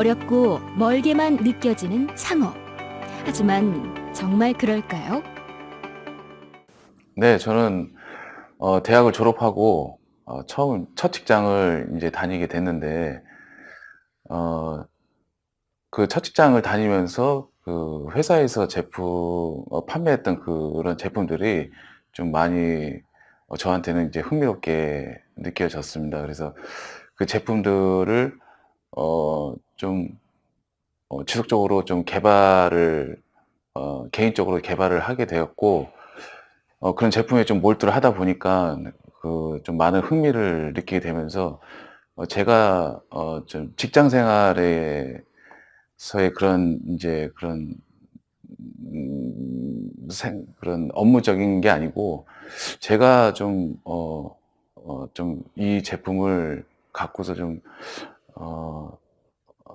어렵고 멀게만 느껴지는 창업. 하지만 정말 그럴까요? 네, 저는 어, 대학을 졸업하고 어, 처음 첫 직장을 이제 다니게 됐는데 어, 그 첫 직장을 다니면서 그 회사에서 제품 어, 판매했던 그런 제품들이 좀 많이 어, 저한테는 이제 흥미롭게 느껴졌습니다. 그래서 그 제품들을 어, 좀 어, 지속적으로 좀 개발을 어, 개인적으로 개발을 하게 되었고 어, 그런 제품에 좀 몰두를 하다 보니까 그 좀 많은 흥미를 느끼게 되면서 어, 제가 어, 좀 직장 생활에서의 그런 이제 그런 음, 생, 그런 업무적인 게 아니고 제가 좀 어, 어, 좀 이 제품을 갖고서 좀 어,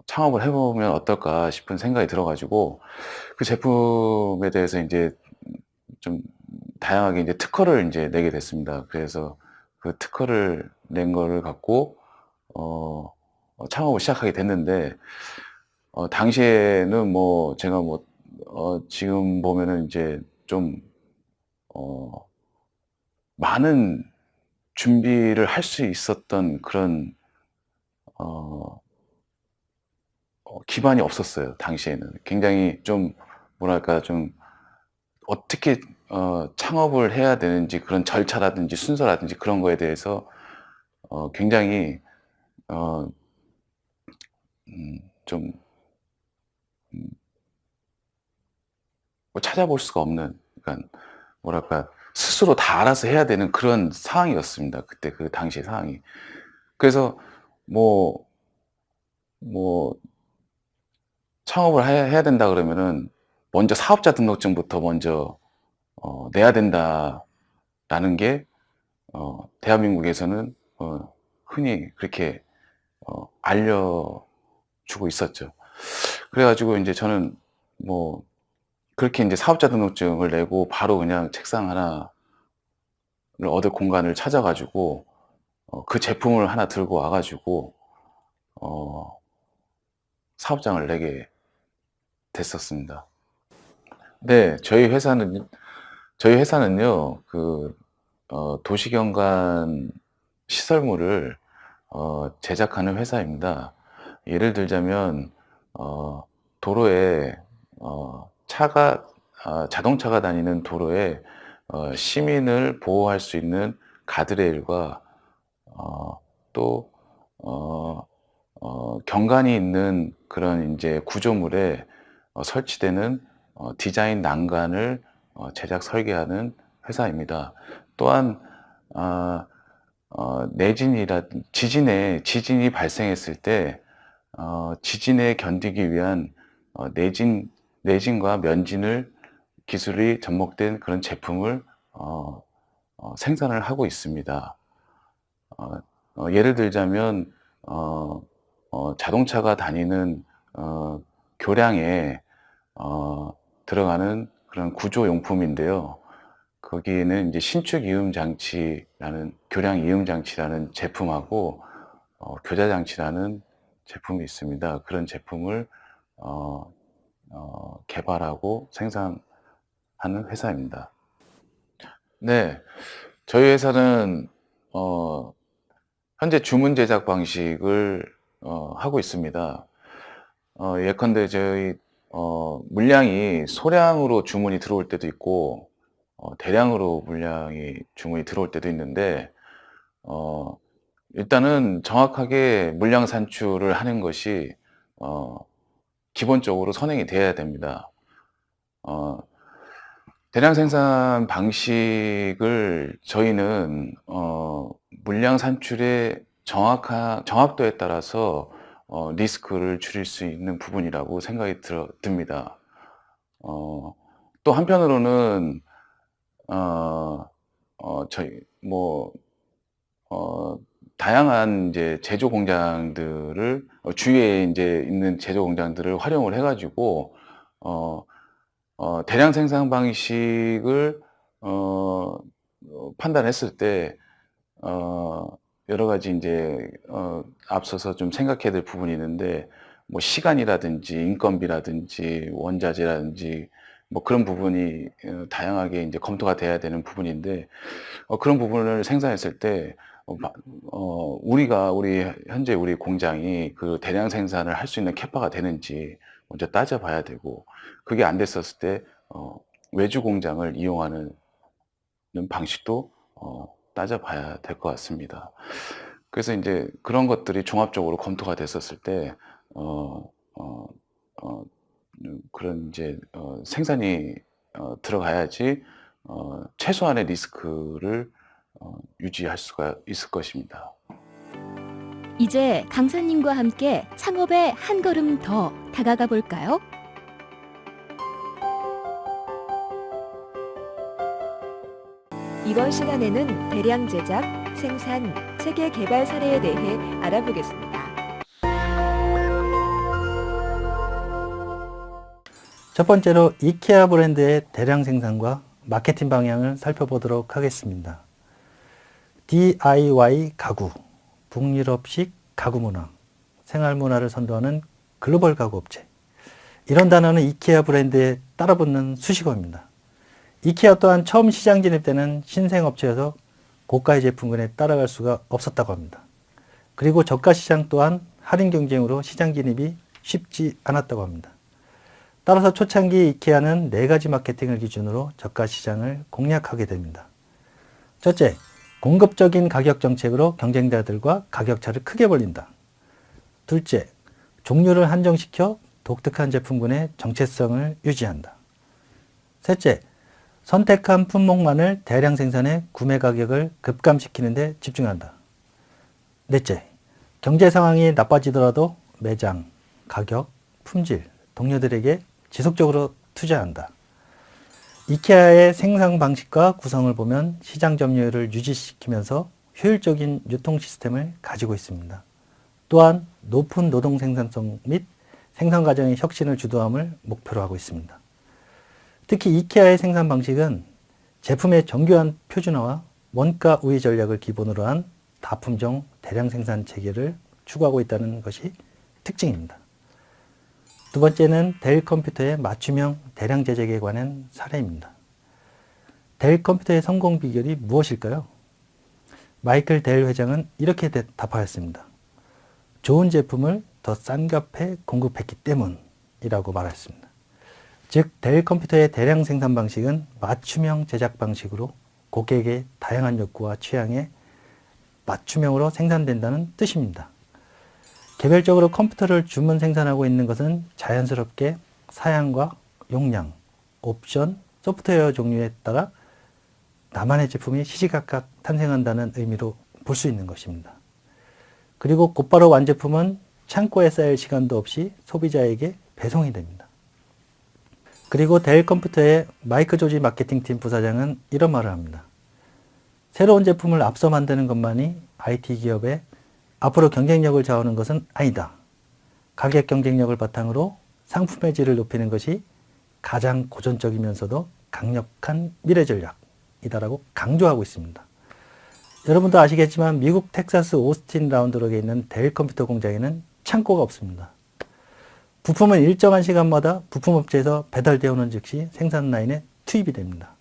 창업을 해보면 어떨까 싶은 생각이 들어가지고 그 제품에 대해서 이제 좀 다양하게 이제 특허를 이제 내게 됐습니다. 그래서 그 특허를 낸 거를 갖고 어, 어, 창업을 시작하게 됐는데 어, 당시에는 뭐 제가 뭐 어, 지금 보면은 이제 좀 어, 많은 준비를 할 수 있었던 그런 어, 어, 기반이 없었어요. 당시에는 굉장히 좀 뭐랄까 좀 어떻게 어, 창업을 해야 되는지 그런 절차라든지 순서라든지 그런 거에 대해서 어, 굉장히 어, 음, 좀 음, 뭐 찾아볼 수가 없는 그러니까 뭐랄까 스스로 다 알아서 해야 되는 그런 상황이었습니다. 그때 그 당시 상황이. 그래서 뭐, 뭐, 창업을 해- 해야 된다 그러면은 먼저 사업자 등록증부터 먼저 어, 내야 된다라는 게 어, 대한민국에서는 어, 흔히 그렇게 어, 알려주고 있었죠. 그래가지고 이제 저는 뭐 그렇게 이제 사업자 등록증을 내고 바로 그냥 책상 하나를 얻을 공간을 찾아가지고 어, 그 제품을 하나 들고 와가지고 어, 사업장을 내게 됐었습니다. 네, 저희 회사는 저희 회사는요, 그 어, 도시경관 시설물을 어, 제작하는 회사입니다. 예를 들자면 어, 도로에 어, 차가 아, 자동차가 다니는 도로에 어, 시민을 보호할 수 있는 가드레일과 어, 또 경관이 있는 그런 이제 구조물에 어, 설치되는 어, 디자인 난간을 어, 제작 설계하는 회사입니다. 또한 아, 어, 내진이라 지진에 지진이 발생했을 때 어, 지진에 견디기 위한 어, 내진 내진과 면진을 기술이 접목된 그런 제품을 어, 어, 생산을 하고 있습니다. 어, 어, 예를 들자면 어, 어, 자동차가 다니는 어, 교량에 어, 들어가는 그런 구조 용품인데요. 거기에는 이제 신축 이음 장치라는 교량 이음 장치라는 제품하고 어, 교자 장치라는 제품이 있습니다. 그런 제품을 어, 어, 개발하고 생산하는 회사입니다. 네, 저희 회사는 어, 현재 주문 제작 방식을 어, 하고 있습니다. 어, 예컨대 저희 어, 물량이 소량으로 주문이 들어올 때도 있고 어, 대량으로 물량이 주문이 들어올 때도 있는데 어, 일단은 정확하게 물량 산출을 하는 것이 어, 기본적으로 선행이 돼야 됩니다. 어, 대량 생산 방식을 저희는 어, 물량 산출의 정확한 정확도에 따라서 어, 리스크를 줄일 수 있는 부분이라고 생각이 들어, 듭니다. 어, 또 한편으로는 어, 어, 저희 뭐 어, 다양한 이제 제조 공장들을 어, 주위에 이제 있는 제조 공장들을 활용을 해가지고 어, 어, 대량 생산 방식을 어, 어, 판단했을 때 어, 여러 가지 이제 어, 앞서서 좀 생각해야 될 부분이 있는데 뭐 시간이라든지 인건비라든지 원자재라든지 뭐 그런 부분이 어, 다양하게 이제 검토가 돼야 되는 부분인데 어, 그런 부분을 생산했을 때 어, 마- 어, 우리가 우리 현재 우리 공장이 그 대량 생산을 할 수 있는 캐파가 되는지 먼저 따져봐야 되고 그게 안 됐었을 때 어, 외주 공장을 이용하는 방식도 어, 따져봐야 될 것 같습니다. 그래서 이제 그런 것들이 종합적으로 검토가 됐었을 때 어, 어, 어, 음, 그런 이제 어, 생산이 어, 들어가야지 어, 최소한의 리스크를 어, 유지할 수가 있을 것입니다. 이제 강사님과 함께 창업에 한 걸음 더 다가가 볼까요? 이번 시간에는 대량 제작, 생산, 체계 개발 사례에 대해 알아보겠습니다. 첫 번째로 이케아 브랜드의 대량 생산과 마케팅 방향을 살펴보도록 하겠습니다. DIY 가구, 북유럽식 가구 문화, 생활 문화를 선도하는 글로벌 가구 업체. 이런 단어는 이케아 브랜드에 따라붙는 수식어입니다. 이케아 또한 처음 시장 진입 때는 신생 업체여서 고가의 제품군에 따라갈 수가 없었다고 합니다. 그리고 저가 시장 또한 할인 경쟁으로 시장 진입이 쉽지 않았다고 합니다. 따라서 초창기 이케아는 네 가지 마케팅을 기준으로 저가 시장을 공략하게 됩니다. 첫째, 공급적인 가격 정책으로 경쟁자들과 가격차를 크게 벌린다. 둘째, 종류를 한정시켜 독특한 제품군의 정체성을 유지한다. 셋째, 선택한 품목만을 대량 생산해 구매 가격을 급감시키는 데 집중한다. 넷째, 경제 상황이 나빠지더라도 매장, 가격, 품질, 동료들에게 지속적으로 투자한다. 이케아의 생산 방식과 구성을 보면 시장 점유율을 유지시키면서 효율적인 유통 시스템을 가지고 있습니다. 또한 높은 노동 생산성 및 생산 과정의 혁신을 주도함을 목표로 하고 있습니다. 특히 이케아의 생산 방식은 제품의 정교한 표준화와 원가 우위 전략을 기본으로 한 다품종 대량 생산 체계를 추구하고 있다는 것이 특징입니다. 두 번째는 델 컴퓨터의 맞춤형 대량 제작에 관한 사례입니다. 델 컴퓨터의 성공 비결이 무엇일까요? 마이클 델 회장은 이렇게 답하였습니다. 좋은 제품을 더 싼 값에 공급했기 때문이라고 말했습니다. 즉, 델 컴퓨터의 대량 생산 방식은 맞춤형 제작 방식으로 고객의 다양한 욕구와 취향에 맞춤형으로 생산된다는 뜻입니다. 개별적으로 컴퓨터를 주문 생산하고 있는 것은 자연스럽게 사양과 용량, 옵션, 소프트웨어 종류에 따라 나만의 제품이 시시각각 탄생한다는 의미로 볼 수 있는 것입니다. 그리고 곧바로 완제품은 창고에 쌓일 시간도 없이 소비자에게 배송이 됩니다. 그리고 델 컴퓨터의 마이크 조지 마케팅팀 부사장은 이런 말을 합니다. 새로운 제품을 앞서 만드는 것만이 IT 기업의 앞으로 경쟁력을 좌우하는 것은 아니다. 가격 경쟁력을 바탕으로 상품의 질을 높이는 것이 가장 고전적이면서도 강력한 미래 전략이다라고 강조하고 있습니다. 여러분도 아시겠지만 미국 텍사스 오스틴 라운드록에 있는 델 컴퓨터 공장에는 창고가 없습니다. 부품은 일정한 시간마다 부품업체에서 배달되어 오는 즉시 생산 라인에 투입이 됩니다.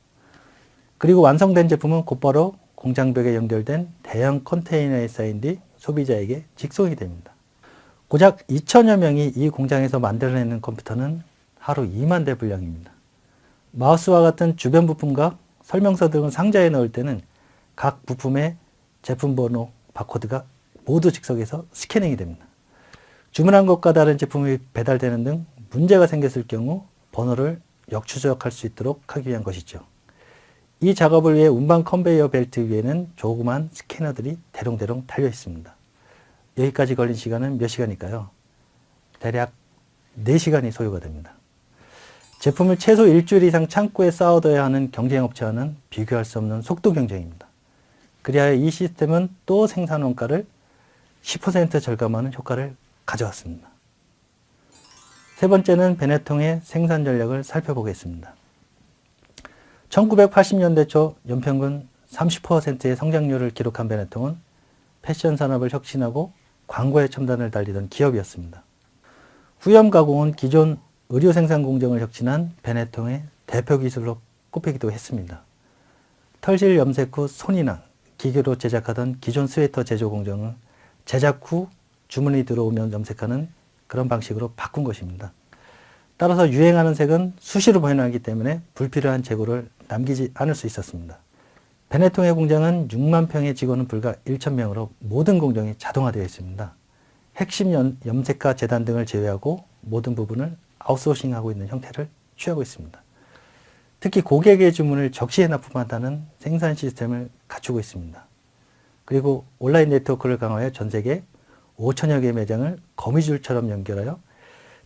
그리고 완성된 제품은 곧바로 공장벽에 연결된 대형 컨테이너에 쌓인 뒤 소비자에게 직송이 됩니다. 고작 2천여 명이 이 공장에서 만들어내는 컴퓨터는 하루 2만 대 분량입니다. 마우스와 같은 주변 부품과 설명서 등을 상자에 넣을 때는 각 부품의 제품 번호, 바코드가 모두 즉석에서 스캐닝이 됩니다. 주문한 것과 다른 제품이 배달되는 등 문제가 생겼을 경우 번호를 역추적할 수 있도록 하기 위한 것이죠. 이 작업을 위해 운반 컨베이어 벨트 위에는 조그만 스캐너들이 대롱대롱 달려 있습니다. 여기까지 걸린 시간은 몇 시간일까요? 대략 4시간이 소요가 됩니다. 제품을 최소 일주일 이상 창고에 쌓아둬야 하는 경쟁업체와는 비교할 수 없는 속도 경쟁입니다. 그리하여 이 시스템은 또 생산 원가를 10% 절감하는 효과를 가져왔습니다. 세 번째는 베네통의 생산 전략을 살펴보겠습니다. 1980년대 초 연평균 30%의 성장률을 기록한 베네통은 패션 산업을 혁신하고 광고의 첨단을 달리던 기업이었습니다. 후염 가공은 기존 의료 생산 공정을 혁신한 베네통의 대표 기술로 꼽히기도 했습니다. 털실 염색 후 손이 난 기계로 제작하던 기존 스웨터 제조 공정을 제작 후 주문이 들어오면 염색하는 그런 방식으로 바꾼 것입니다. 따라서 유행하는 색은 수시로 변하기 때문에 불필요한 재고를 남기지 않을 수 있었습니다. 베네통의 공장은 6만 평의 직원은 불과 1천 명으로 모든 공정이 자동화되어 있습니다. 핵심 염, 염색가 재단 등을 제외하고 모든 부분을 아웃소싱하고 있는 형태를 취하고 있습니다. 특히 고객의 주문을 적시에 납품한다는 생산 시스템을 갖추고 있습니다. 그리고 온라인 네트워크를 강화해 전 세계 5천여 개의 매장을 거미줄처럼 연결하여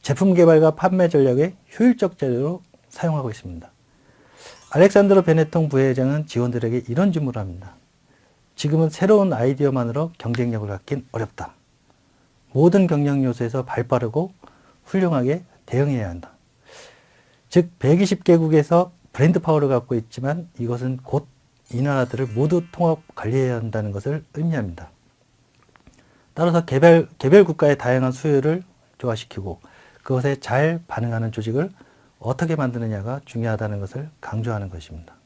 제품 개발과 판매 전략의 효율적 자료로 사용하고 있습니다. 알렉산드로 베네통 부회장은 직원들에게 이런 질문을 합니다. 지금은 새로운 아이디어만으로 경쟁력을 갖긴 어렵다. 모든 경영 요소에서 발빠르고 훌륭하게 대응해야 한다. 즉 120개국에서 브랜드 파워를 갖고 있지만 이것은 곧 이 나라들을 모두 통합 관리해야 한다는 것을 의미합니다. 따라서 개별, 개별 국가의 다양한 수요를 조화시키고 그것에 잘 반응하는 조직을 어떻게 만드느냐가 중요하다는 것을 강조하는 것입니다.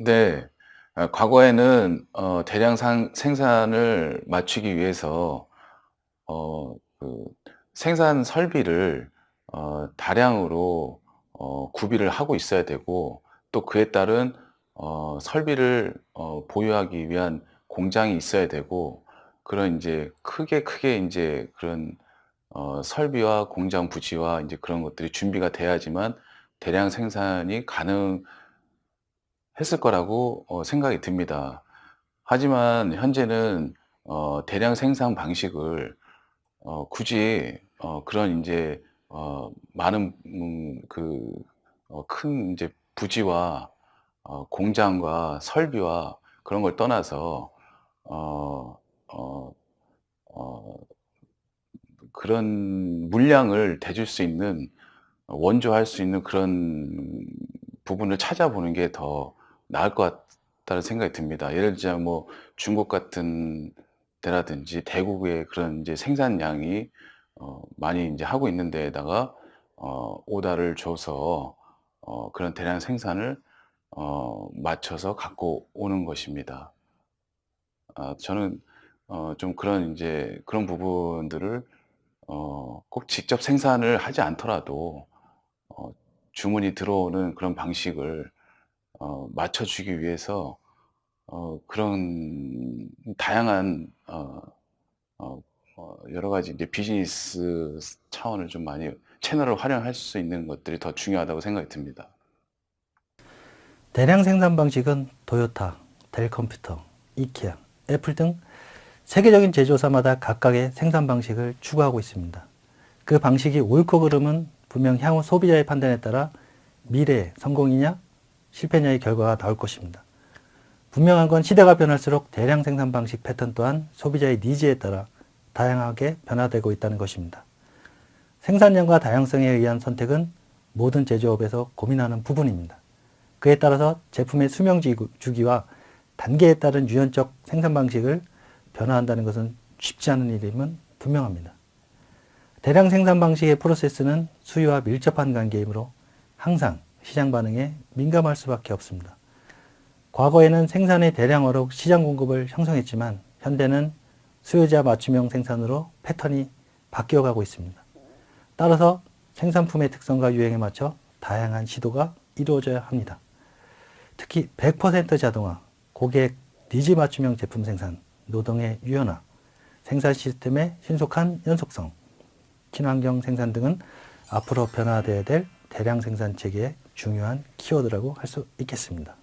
네. 아, 과거에는 어, 대량 상, 생산을 맞추기 위해서 어, 그 생산 설비를 어, 다량으로 어, 구비를 하고 있어야 되고 또 그에 따른 어, 설비를 어, 보유하기 위한 공장이 있어야 되고 그런 이제 크게 크게 이제 그런 어, 설비와 공장 부지와 이제 그런 것들이 준비가 돼야지만 대량 생산이 가능 했을 거라고 어, 생각이 듭니다. 하지만 현재는 어, 대량 생산 방식을 어, 굳이 어, 그런 이제 어, 많은 음, 그큰 이제 부지와 어, 공장과 설비와 그런 걸 떠나서 어, 어, 어, 그런 물량을 대줄 수 있는 원조할 수 있는 그런 부분을 찾아보는 게 더 나을 것 같다는 생각이 듭니다. 예를 들자면 뭐 중국 같은 데라든지 대국의 그런 이제 생산량이 어, 많이 이제 하고 있는 데에다가 어, 오다를 줘서 어, 그런 대량 생산을 어, 맞춰서 갖고 오는 것입니다. 아, 저는 어, 좀 그런 이제 그런 부분들을 어, 꼭 직접 생산을 하지 않더라도 어, 주문이 들어오는 그런 방식을 어, 맞춰주기 위해서 어, 그런 다양한 어, 어, 어, 여러 가지 이제 비즈니스 차원을 좀 많이 채널을 활용할 수 있는 것들이 더 중요하다고 생각이 듭니다. 대량 생산 방식은 도요타, 델 컴퓨터, 이케아, 애플 등 세계적인 제조사마다 각각의 생산 방식을 추구하고 있습니다. 그 방식이 옳고 그름은 분명 향후 소비자의 판단에 따라 미래의 성공이냐 실패냐의 결과가 나올 것입니다. 분명한 건 시대가 변할수록 대량 생산 방식 패턴 또한 소비자의 니즈에 따라 다양하게 변화되고 있다는 것입니다. 생산량과 다양성에 의한 선택은 모든 제조업에서 고민하는 부분입니다. 그에 따라서 제품의 수명 주기와 단계에 따른 유연적 생산 방식을 변화한다는 것은 쉽지 않은 일임은 분명합니다. 대량 생산 방식의 프로세스는 수요와 밀접한 관계이므로 항상 시장 반응에 민감할 수밖에 없습니다. 과거에는 생산의 대량화로 시장 공급을 형성했지만 현대는 수요자 맞춤형 생산으로 패턴이 바뀌어가고 있습니다. 따라서 생산품의 특성과 유행에 맞춰 다양한 시도가 이루어져야 합니다. 특히 100% 자동화, 고객 니즈 맞춤형 제품 생산, 노동의 유연화, 생산 시스템의 신속한 연속성, 친환경 생산 등은 앞으로 변화되어야 될 대량 생산 체계의 중요한 키워드라고 할 수 있겠습니다.